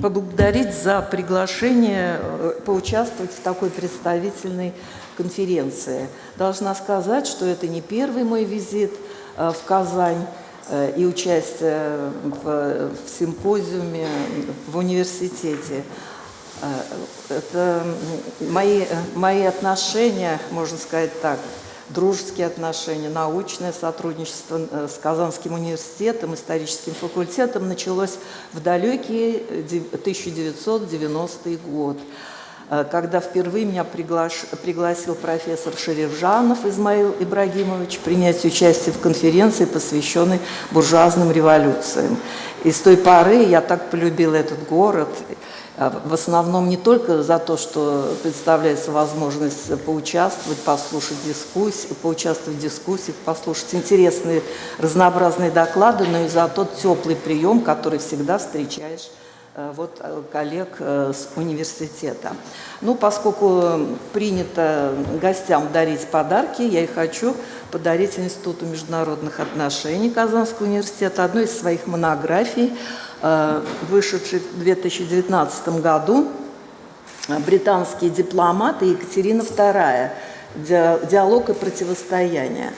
поблагодарить за приглашение э, поучаствовать в такой представительной конференции. Должна сказать, что это не первый мой визит э, в Казань э, и участие в, в симпозиуме в университете. Это мои, мои отношения, можно сказать так, дружеские отношения, научное сотрудничество э, с Казанским университетом, историческим факультетом началось в далекий 1990 год, э, когда впервые меня приглаш... пригласил профессор Шеревжанов Измаил Ибрагимович принять участие в конференции, посвященной буржуазным революциям. И с той поры я так полюбила этот город – в основном не только за то, что представляется возможность поучаствовать, послушать дискуссии, поучаствовать в дискуссиях, послушать интересные разнообразные доклады, но и за тот теплый прием, который всегда встречаешь вот, э, коллег э, с университета. Ну, поскольку принято гостям дарить подарки, я и хочу подарить Институту международных отношений Казанского университета одну из своих монографий – Э, вышедший в 2019 году британские дипломаты Екатерина II «Диалог и противостояние».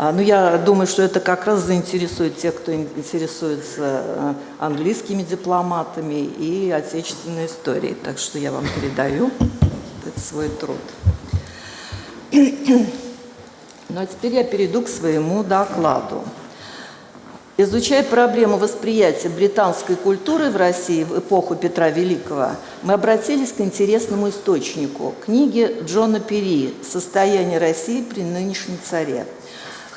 А, ну, я думаю, что это как раз заинтересует тех, кто интересуется э, английскими дипломатами и отечественной историей. Так что я вам передаю этот свой труд. Ну, а теперь я перейду к своему докладу. Изучая проблему восприятия британской культуры в России в эпоху Петра Великого, мы обратились к интересному источнику – книге Джона Перри «Состояние России при нынешнем царе».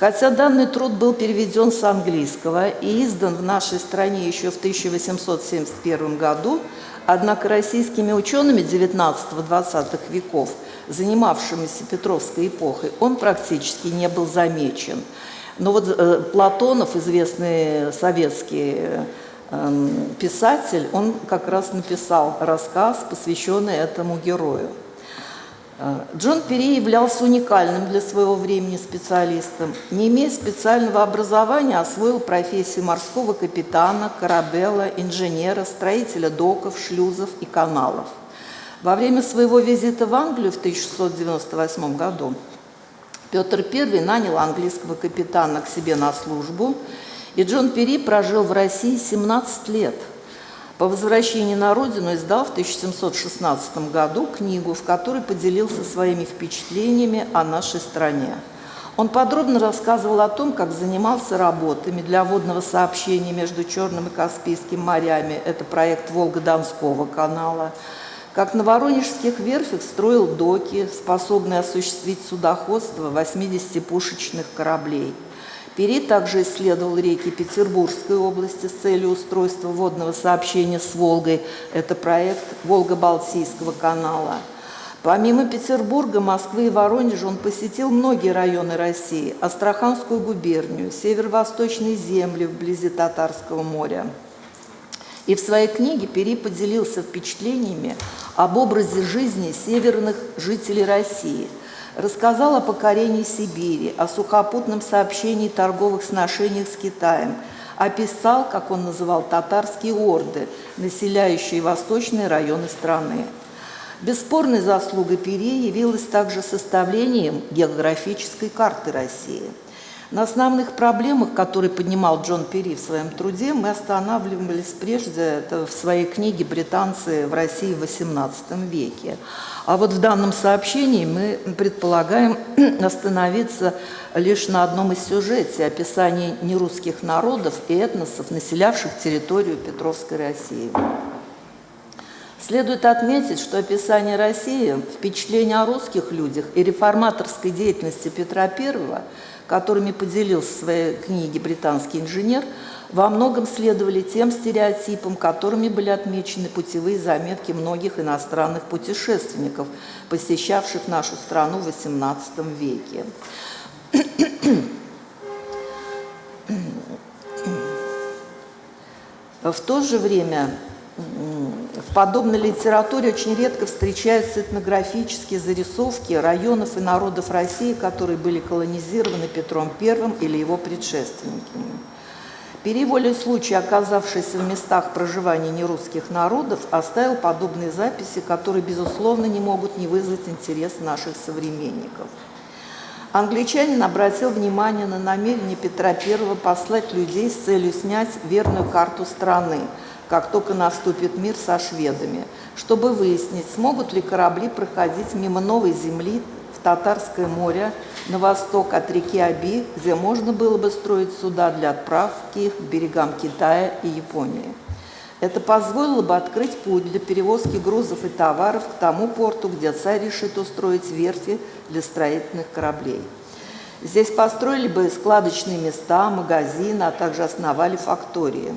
Хотя данный труд был переведен с английского и издан в нашей стране еще в 1871 году, однако российскими учеными XIX-XX веков, занимавшимися Петровской эпохой, он практически не был замечен – но вот э, Платонов, известный советский э, писатель, он как раз написал рассказ, посвященный этому герою. Э, Джон Перри являлся уникальным для своего времени специалистом. Не имея специального образования, освоил профессию морского капитана, корабела, инженера, строителя доков, шлюзов и каналов. Во время своего визита в Англию в 1698 году Петр I нанял английского капитана к себе на службу, и Джон Перри прожил в России 17 лет. По возвращении на родину издал в 1716 году книгу, в которой поделился своими впечатлениями о нашей стране. Он подробно рассказывал о том, как занимался работами для водного сообщения между Черным и Каспийским морями, это проект Волго-Донского канала – как на Воронежских верфях строил доки, способные осуществить судоходство 80 пушечных кораблей. Пери также исследовал реки Петербургской области с целью устройства водного сообщения с Волгой. Это проект Волго-Балтийского канала. Помимо Петербурга, Москвы и Воронежа он посетил многие районы России, Астраханскую губернию, северо-восточные земли вблизи Татарского моря. И в своей книге Пери поделился впечатлениями об образе жизни северных жителей России, рассказал о покорении Сибири, о сухопутном сообщении торговых сношениях с Китаем, описал, как он называл, татарские орды, населяющие восточные районы страны. Бесспорной заслугой Пери явилось также составлением географической карты России – на основных проблемах, которые поднимал Джон Перри в своем труде, мы останавливались прежде в своей книге «Британцы в России в XVIII веке». А вот в данном сообщении мы предполагаем остановиться лишь на одном из сюжете – описании нерусских народов и этносов, населявших территорию Петровской России. Следует отметить, что описание России, впечатление о русских людях и реформаторской деятельности Петра I – которыми поделился в своей книге британский инженер, во многом следовали тем стереотипам, которыми были отмечены путевые заметки многих иностранных путешественников, посещавших нашу страну в XVIII веке. В то же время в подобной литературе очень редко встречаются этнографические зарисовки районов и народов России, которые были колонизированы Петром I или его предшественниками. Переволе случай, оказавшийся в местах проживания нерусских народов, оставил подобные записи, которые, безусловно, не могут не вызвать интерес наших современников. Англичанин обратил внимание на намерение Петра I послать людей с целью снять верную карту страны, как только наступит мир со шведами, чтобы выяснить, смогут ли корабли проходить мимо новой земли в Татарское море, на восток от реки Аби, где можно было бы строить суда для отправки их к берегам Китая и Японии. Это позволило бы открыть путь для перевозки грузов и товаров к тому порту, где царь решит устроить верфи для строительных кораблей. Здесь построили бы складочные места, магазины, а также основали фактории.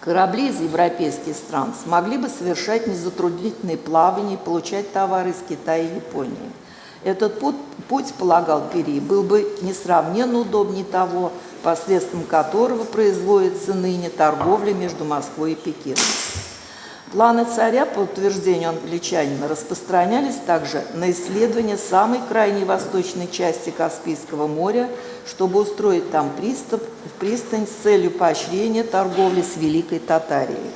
Корабли из европейских стран смогли бы совершать незатруднительные плавания и получать товары из Китая и Японии. Этот путь, путь, полагал Пери, был бы несравненно удобнее того, посредством которого производится ныне торговля между Москвой и Пекином. Планы царя, по утверждению англичанина, распространялись также на исследование самой крайней восточной части Каспийского моря, чтобы устроить там приступ, пристань с целью поощрения торговли с Великой Татарией.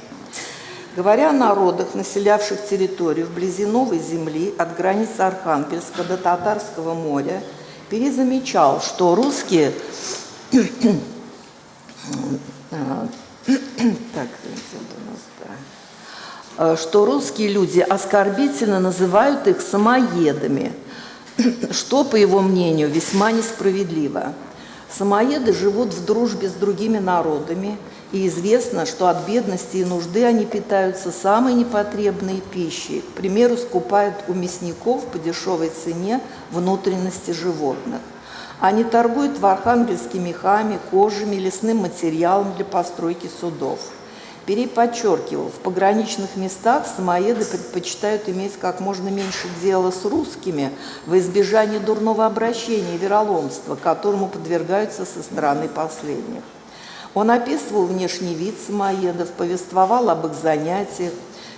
Говоря о народах, населявших территорию вблизи Новой Земли от границ Архангельска до Татарского моря, Пери замечал, что русские... так, что русские люди оскорбительно называют их самоедами, что, по его мнению, весьма несправедливо. Самоеды живут в дружбе с другими народами – и известно, что от бедности и нужды они питаются самой непотребной пищей. К примеру, скупают у мясников по дешевой цене внутренности животных. Они торгуют в Архангельске мехами, кожами, лесным материалом для постройки судов. Перей подчеркивал, в пограничных местах самоеды предпочитают иметь как можно меньше дела с русскими во избежание дурного обращения и вероломства, которому подвергаются со стороны последних. Он описывал внешний вид самоедов, повествовал об их занятиях.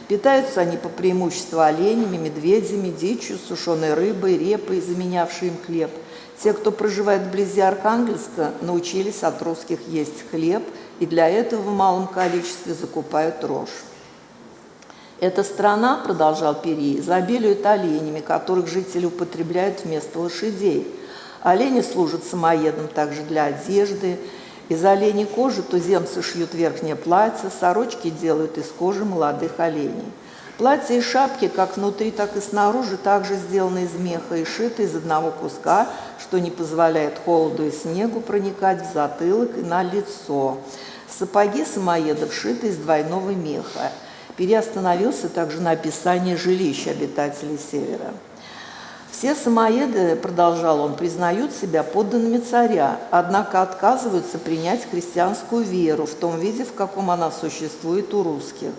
Питаются они по преимуществу оленями, медведями, дичью, сушеной рыбой, репой, заменявшей им хлеб. Те, кто проживает вблизи Архангельска, научились от русских есть хлеб и для этого в малом количестве закупают рожь. Эта страна, продолжал Перий, изобилует оленями, которых жители употребляют вместо лошадей. Олени служат самоедом также для одежды, из оленей кожи туземцы шьют верхнее платье, сорочки делают из кожи молодых оленей. Платья и шапки, как внутри, так и снаружи, также сделаны из меха и шиты из одного куска, что не позволяет холоду и снегу проникать в затылок и на лицо. Сапоги самоедов шиты из двойного меха. Переостановился также на описании жилищ обитателей Севера. Все самоеды, продолжал он, признают себя подданными царя, однако отказываются принять христианскую веру в том виде, в каком она существует у русских.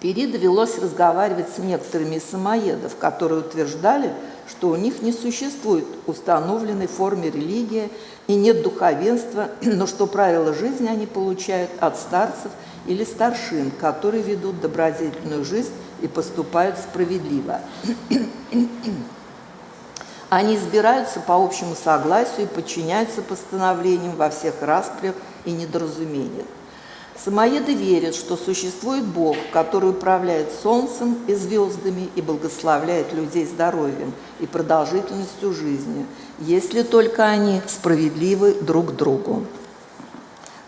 Пери довелось разговаривать с некоторыми из самоедов, которые утверждали, что у них не существует установленной формы религии и нет духовенства, но что правила жизни они получают от старцев или старшин, которые ведут добродетельную жизнь и поступают справедливо. Они избираются по общему согласию и подчиняются постановлениям во всех распрях и недоразумениях. Самоеды верят, что существует Бог, который управляет солнцем и звездами и благословляет людей здоровьем и продолжительностью жизни, если только они справедливы друг другу.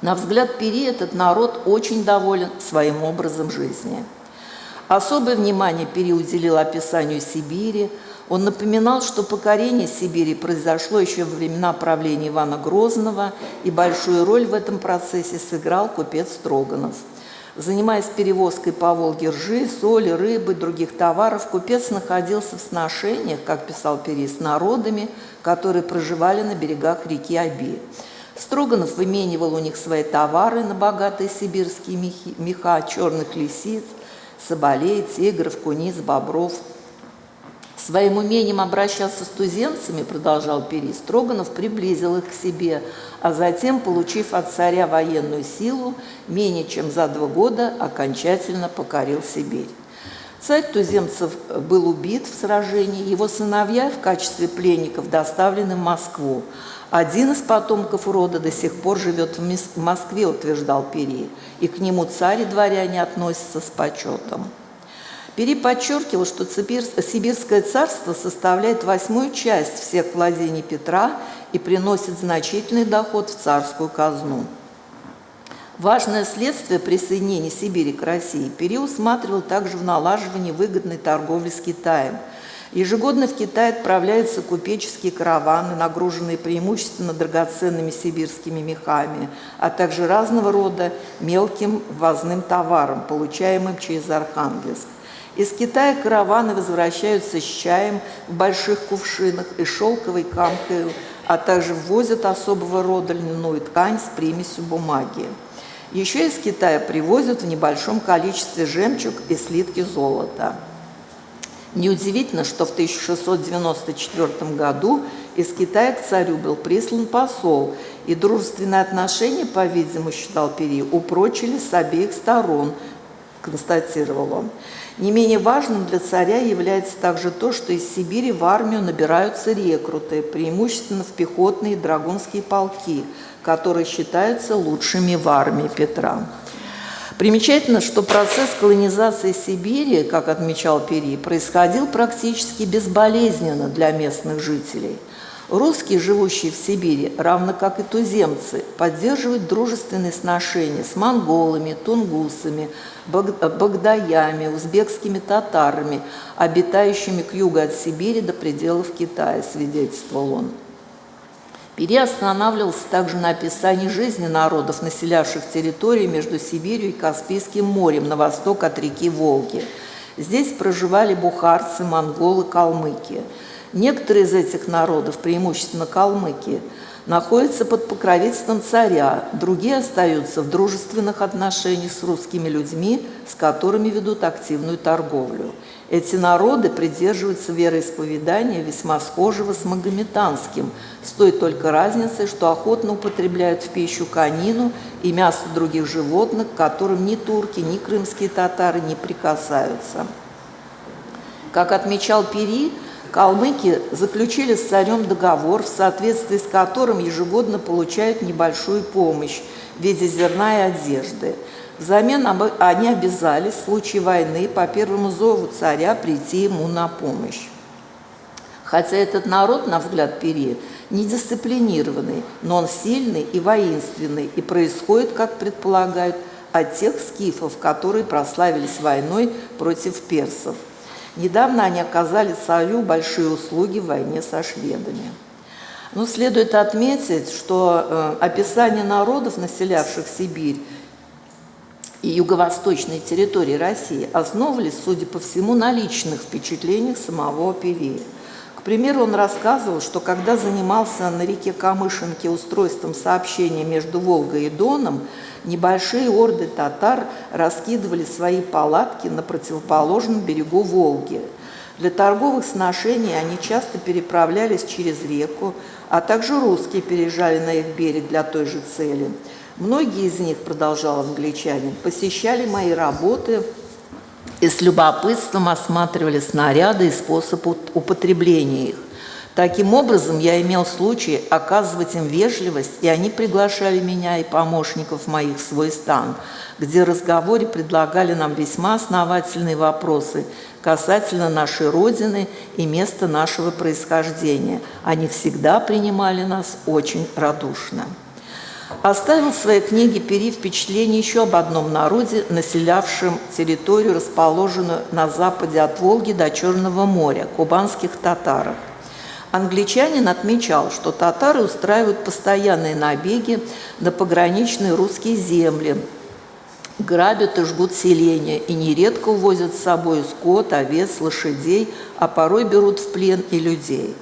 На взгляд Пери этот народ очень доволен своим образом жизни – Особое внимание Пери уделил описанию Сибири. Он напоминал, что покорение Сибири произошло еще во времена правления Ивана Грозного, и большую роль в этом процессе сыграл купец Строганов. Занимаясь перевозкой по Волге ржи, соли, рыбы, других товаров, купец находился в сношениях, как писал Пери, с народами, которые проживали на берегах реки Аби. Строганов выменивал у них свои товары на богатые сибирские меха, черных лисиц – соболей, тигров, куниц, бобров. Своим умением обращаться с туземцами, продолжал Пери, Строганов приблизил их к себе, а затем, получив от царя военную силу, менее чем за два года окончательно покорил Сибирь. Царь туземцев был убит в сражении, его сыновья в качестве пленников доставлены в Москву, Один из потомков рода до сих пор живет в Москве, утверждал Пери, и к нему царь и дворяне относятся с почетом. Пери подчеркивал, что Сибирское царство составляет восьмую часть всех владений Петра и приносит значительный доход в царскую казну. Важное следствие присоединения Сибири к России Пери усматривал также в налаживании выгодной торговли с Китаем. Ежегодно в Китай отправляются купеческие караваны, нагруженные преимущественно драгоценными сибирскими мехами, а также разного рода мелким ввозным товаром, получаемым через Архангельск. Из Китая караваны возвращаются с чаем в больших кувшинах и шелковой камкой, а также ввозят особого рода льняную ткань с примесью бумаги. Еще из Китая привозят в небольшом количестве жемчуг и слитки золота. Неудивительно, что в 1694 году из Китая к царю был прислан посол, и дружественные отношения, по-видимому, считал Пери, упрочили с обеих сторон, констатировал он. Не менее важным для царя является также то, что из Сибири в армию набираются рекруты, преимущественно в пехотные драгунские полки, которые считаются лучшими в армии Петра. Примечательно, что процесс колонизации Сибири, как отмечал Пери, происходил практически безболезненно для местных жителей – Русские, живущие в Сибири, равно как и туземцы, поддерживают дружественные сношения с монголами, тунгусами, багдаями, узбекскими татарами, обитающими к югу от Сибири до пределов Китая, свидетельствовал он. Пери останавливался также на описании жизни народов, населявших территории между Сибирью и Каспийским морем на восток от реки Волги. Здесь проживали бухарцы, монголы, калмыки – Некоторые из этих народов, преимущественно калмыки, находятся под покровительством царя, другие остаются в дружественных отношениях с русскими людьми, с которыми ведут активную торговлю. Эти народы придерживаются вероисповедания весьма схожего с магометанским, с той только разницей, что охотно употребляют в пищу конину и мясо других животных, к которым ни турки, ни крымские татары не прикасаются. Как отмечал Пери, Калмыки заключили с царем договор, в соответствии с которым ежегодно получают небольшую помощь в виде зерна и одежды. Взамен они обязались в случае войны по первому зову царя прийти ему на помощь. Хотя этот народ, на взгляд Пери, недисциплинированный, но он сильный и воинственный, и происходит, как предполагают, от тех скифов, которые прославились войной против персов – Недавно они оказали царю большие услуги в войне со шведами. Но следует отметить, что э, описание народов, населявших Сибирь и юго-восточные территории России, основывались, судя по всему, на личных впечатлениях самого Певея. К примеру, он рассказывал, что когда занимался на реке Камышинке устройством сообщения между Волгой и Доном, небольшие орды татар раскидывали свои палатки на противоположном берегу Волги. Для торговых сношений они часто переправлялись через реку, а также русские переезжали на их берег для той же цели. Многие из них, продолжал англичанин, посещали мои работы и с любопытством осматривали снаряды и способ употребления их. Таким образом, я имел случай оказывать им вежливость, и они приглашали меня и помощников моих в свой стан, где в разговоре предлагали нам весьма основательные вопросы касательно нашей Родины и места нашего происхождения. Они всегда принимали нас очень радушно. Оставил в своей книге Пери впечатление еще об одном народе, населявшем территорию, расположенную на западе от Волги до Черного моря, кубанских татарах. Англичанин отмечал, что татары устраивают постоянные набеги на пограничные русские земли, грабят и жгут селения и нередко увозят с собой скот, овец, лошадей, а порой берут в плен и людей.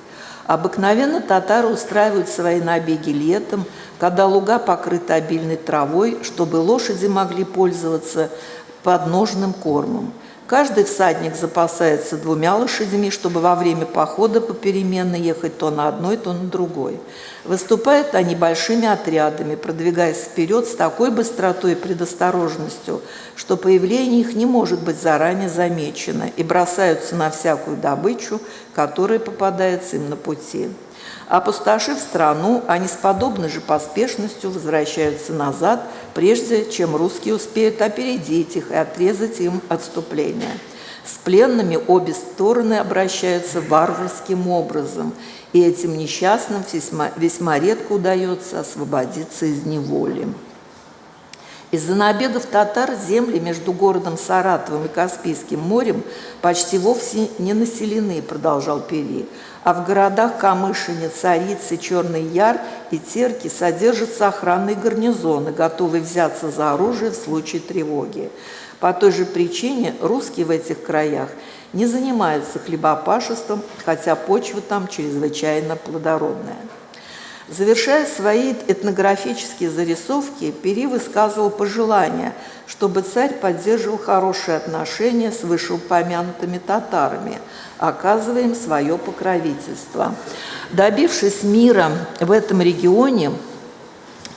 Обыкновенно татары устраивают свои набеги летом, когда луга покрыты обильной травой, чтобы лошади могли пользоваться подножным кормом. Каждый всадник запасается двумя лошадьми, чтобы во время похода попеременно ехать то на одной, то на другой. Выступают они большими отрядами, продвигаясь вперед с такой быстротой и предосторожностью, что появление их не может быть заранее замечено, и бросаются на всякую добычу, которая попадается им на пути. Опустошив страну, они с подобной же поспешностью возвращаются назад, прежде чем русские успеют опередить их и отрезать им отступление. С пленными обе стороны обращаются варварским образом, и этим несчастным весьма, весьма редко удается освободиться из неволи. Из-за набегов татар земли между городом Саратовым и Каспийским морем почти вовсе не населены, продолжал Пери, а в городах Камышине, Царицы, Черный Яр и Терки содержатся охранные гарнизоны, готовые взяться за оружие в случае тревоги. По той же причине русские в этих краях не занимаются хлебопашеством, хотя почва там чрезвычайно плодородная. Завершая свои этнографические зарисовки, Пери высказывал пожелание, чтобы царь поддерживал хорошие отношения с вышеупомянутыми татарами, оказывая им свое покровительство. Добившись мира в этом регионе,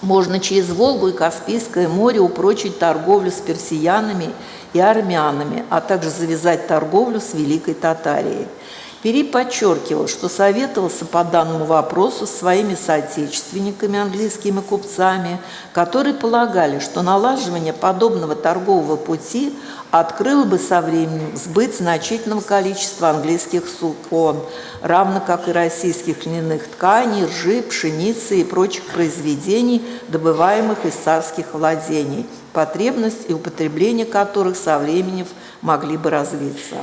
можно через Волгу и Каспийское море упрочить торговлю с персиянами и армянами, а также завязать торговлю с Великой Татарией. Пери подчеркивал, что советовался по данному вопросу с своими соотечественниками, английскими купцами, которые полагали, что налаживание подобного торгового пути открыло бы со временем сбыт значительного количества английских сукон, равно как и российских льняных тканей, ржи, пшеницы и прочих произведений, добываемых из царских владений, потребность и употребление которых со временем могли бы развиться.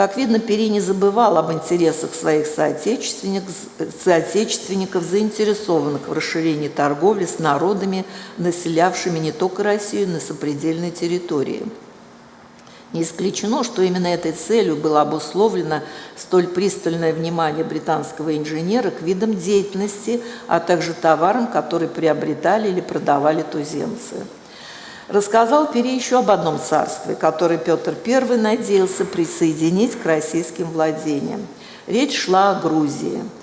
Как видно, Пери не забывал об интересах своих соотечественников, соотечественников, заинтересованных в расширении торговли с народами, населявшими не только Россию, но и сопредельные территории. Не исключено, что именно этой целью было обусловлено столь пристальное внимание британского инженера к видам деятельности, а также товарам, которые приобретали или продавали туземцы. Рассказал Пери еще об одном царстве, которое Петр I надеялся присоединить к российским владениям. Речь шла о Грузии –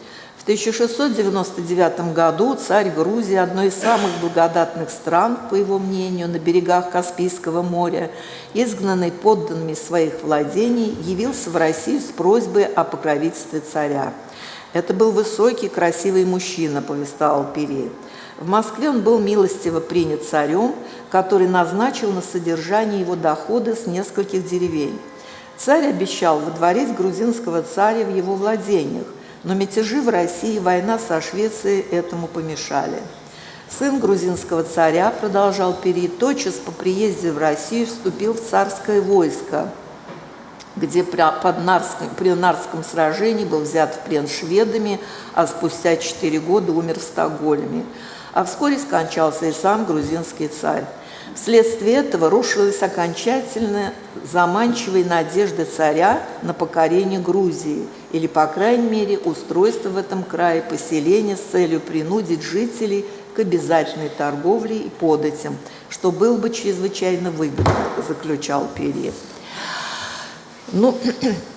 1699 году царь Грузии, одной из самых благодатных стран, по его мнению, на берегах Каспийского моря, изгнанный подданными своих владений, явился в Россию с просьбой о покровительстве царя. Это был высокий, красивый мужчина, повествовал Пери. В Москве он был милостиво принят царем, который назначил на содержание его доходы с нескольких деревень. Царь обещал водворить грузинского царя в его владениях, но мятежи в России и война со Швецией этому помешали. Сын грузинского царя, продолжал Пери, тотчас по приезде в Россию вступил в царское войско, где под Нарском, при Нарском сражении был взят в плен шведами, а спустя четыре года умер в Стокгольме. А вскоре скончался и сам грузинский царь. Вследствие этого рушилась окончательно заманчивые надежды царя на покорение Грузии или, по крайней мере, устройство в этом крае поселения с целью принудить жителей к обязательной торговле и податям, что было бы чрезвычайно выгодно, заключал Перьев. Ну,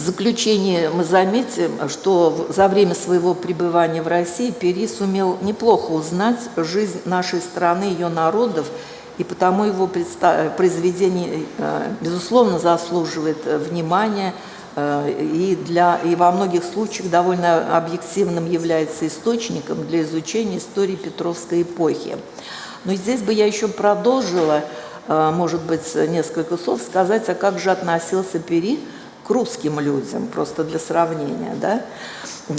заключение мы заметим, что за время своего пребывания в России Пери сумел неплохо узнать жизнь нашей страны, ее народов, и потому его произведение, э, безусловно, заслуживает внимания э, и, для, и во многих случаях довольно объективным является источником для изучения истории Петровской эпохи. Но здесь бы я еще продолжила, э, может быть, несколько слов сказать, а как же относился Пери русским людям, просто для сравнения. Да?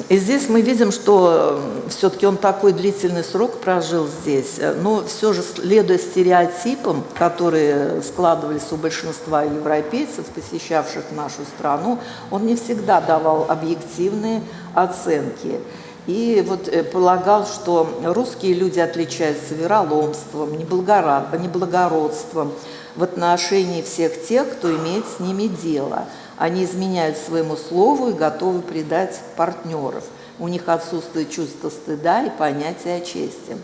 И здесь мы видим, что все-таки он такой длительный срок прожил здесь, но все же, следуя стереотипам, которые складывались у большинства европейцев, посещавших нашу страну, он не всегда давал объективные оценки. И вот э, полагал, что русские люди отличаются вероломством, неблагородством в отношении всех тех, кто имеет с ними дело – они изменяют своему слову и готовы предать партнеров. У них отсутствует чувство стыда и понятие о чести.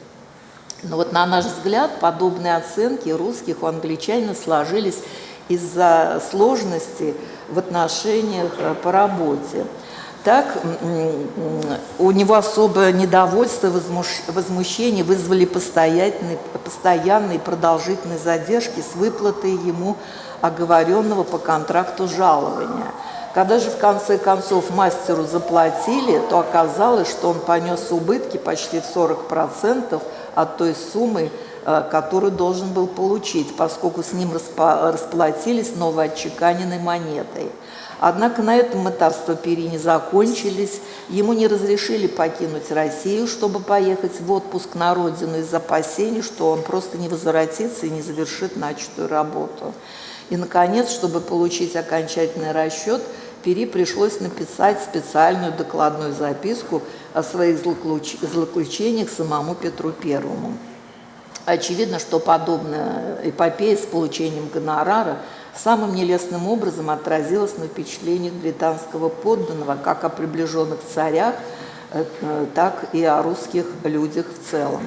Но вот на наш взгляд подобные оценки русских у англичанина сложились из-за сложности в отношениях э, по работе. Так, у него особое недовольство, возмущение вызвали постоянные, постоянные продолжительные задержки с выплатой ему оговоренного по контракту жалования. Когда же в конце концов мастеру заплатили, то оказалось, что он понес убытки почти в 40% от той суммы, э, которую должен был получить, поскольку с ним расплатились новоотчеканенной монетой. Однако на этом этапство Пери не закончились. Ему не разрешили покинуть Россию, чтобы поехать в отпуск на родину из опасений, что он просто не возвратится и не завершит начатую работу. И, наконец, чтобы получить окончательный расчет, Пери пришлось написать специальную докладную записку о своих злоключ- злоключениях самому Петру Первому. Очевидно, что подобная эпопея с получением гонорара самым нелестным образом отразилась на впечатлениях британского подданного как о приближенных царях, э, так и о русских людях в целом.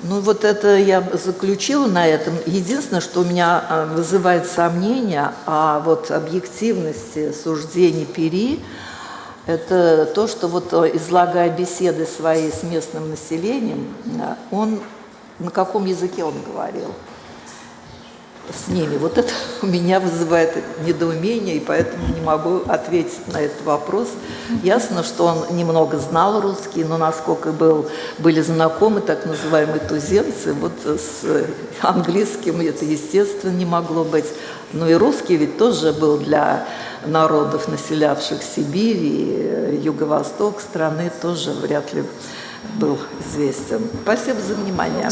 Ну вот это я заключила на этом. Единственное, что у меня э, вызывает сомнения о вот объективности суждений Пери, это то, что вот э, излагая беседы свои с местным населением, э, он на каком языке он говорил с ними. Вот это у меня вызывает недоумение, и поэтому не могу ответить на этот вопрос. Ясно, что он немного знал русский, но насколько был, были знакомы так называемые туземцы, вот с английским это, естественно, не могло быть. Но и русский ведь тоже был для народов, населявших Сибирь и юго-восток страны, тоже вряд ли был известен. Спасибо за внимание.